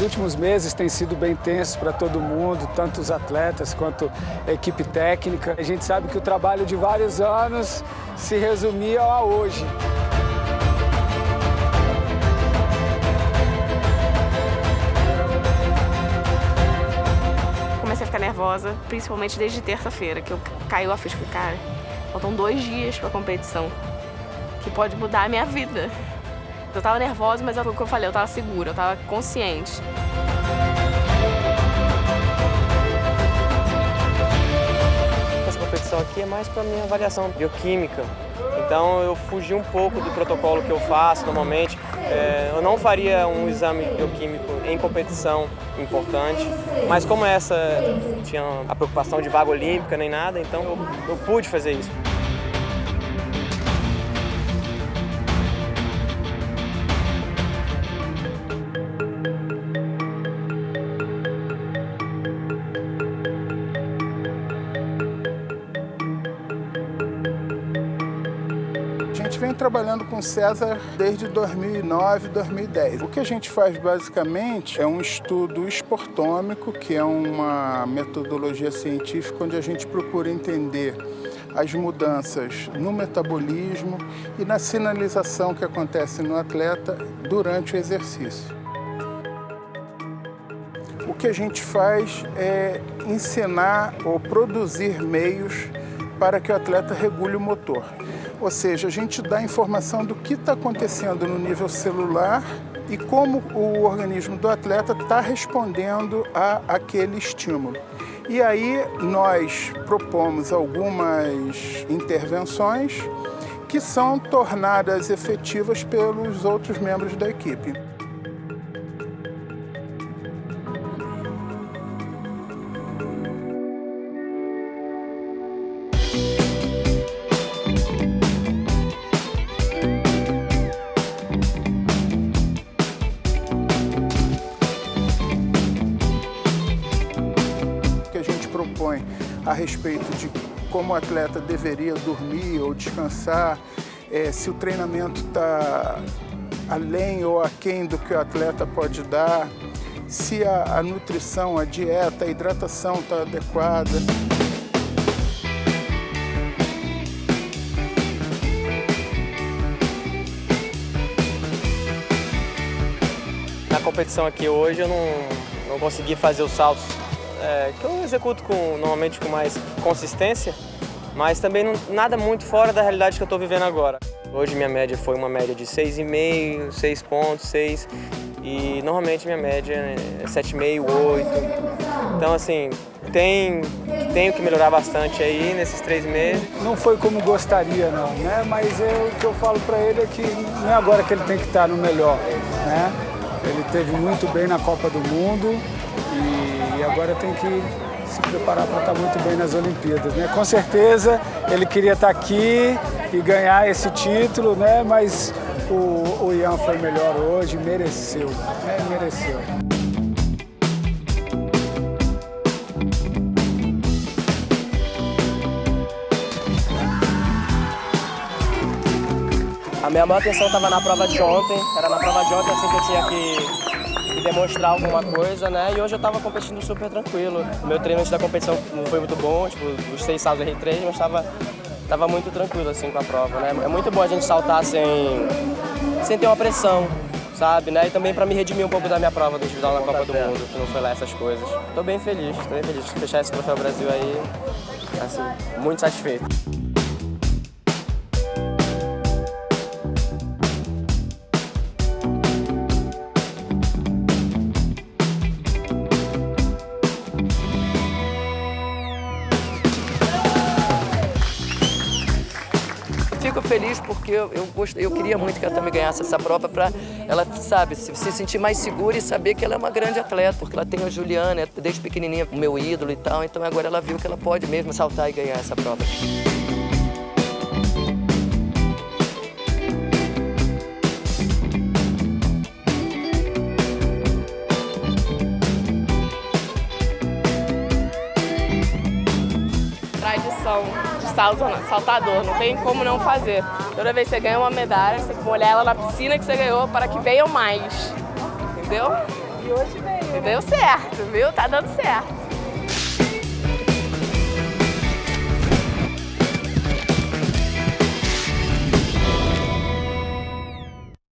últimos meses têm sido bem tensos para todo mundo, tanto os atletas quanto a equipe técnica. A gente sabe que o trabalho de vários anos se resumia a hoje. Comecei a ficar nervosa, principalmente desde terça-feira, que eu caiu a ficha. Cara, faltam dois dias para a competição, que pode mudar a minha vida. Eu tava nervosa, mas é o que eu falei, eu tava segura, eu tava consciente. Essa competição aqui é mais para minha avaliação bioquímica. Então eu fugi um pouco do protocolo que eu faço normalmente. É, eu não faria um exame bioquímico em competição importante, mas como essa tinha a preocupação de vaga olímpica nem nada, então eu, eu pude fazer isso. Gente vem trabalhando com César desde 2009, 2010. O que a gente faz basicamente é um estudo esportômico, que é uma metodologia científica onde a gente procura entender as mudanças no metabolismo e na sinalização que acontece no atleta durante o exercício. O que a gente faz é ensinar ou produzir meios para que o atleta regule o motor. Ou seja, a gente dá informação do que está acontecendo no nível celular e como o organismo do atleta está respondendo a aquele estímulo. E aí nós propomos algumas intervenções que são tornadas efetivas pelos outros membros da equipe. Respeito de como o atleta deveria dormir ou descansar, é, se o treinamento está além ou aquém do que o atleta pode dar, se a, a nutrição, a dieta, a hidratação está adequada. Na competição aqui hoje eu não, não consegui fazer os saltos é, que eu executo com, normalmente com mais consistência, mas também não, nada muito fora da realidade que eu estou vivendo agora. Hoje minha média foi uma média de 6,5, 6 pontos, 6 e normalmente minha média é 7,5, 8. Então assim, tem, tenho que melhorar bastante aí nesses três meses. Não foi como gostaria não, né? Mas eu, o que eu falo para ele é que não é agora que ele tem que estar no melhor, né? Ele teve muito bem na Copa do Mundo e agora tem que se preparar para estar muito bem nas Olimpíadas, né? Com certeza ele queria estar aqui e ganhar esse título, né? Mas o, o Ian foi melhor hoje, mereceu, né? Mereceu. A minha maior atenção estava na prova de ontem, era na prova de ontem assim que eu tinha que, que demonstrar alguma coisa, né? E hoje eu estava competindo super tranquilo. Meu treino antes da competição não foi muito bom, tipo, os seis saltos eu errei três, mas estava tava muito tranquilo assim com a prova, né? É muito bom a gente saltar sem, sem ter uma pressão, sabe, né? E também para me redimir um pouco da minha prova do individual na Copa do Mundo, que não foi lá essas coisas. Tô bem feliz, tô bem feliz de fechar esse troféu Brasil aí, assim, muito satisfeito. Fico feliz porque eu, eu, eu queria muito que ela também ganhasse essa prova para ela, sabe, se, se sentir mais segura e saber que ela é uma grande atleta, porque ela tem a Juliana, desde pequenininha, o meu ídolo e tal, então agora ela viu que ela pode mesmo saltar e ganhar essa prova. Tradição de saltador, não tem como não fazer. Toda vez que você ganha uma medalha, você tem que molhar ela na piscina que você ganhou para que venham mais. Entendeu? E hoje veio. Deu certo, viu? Tá dando certo.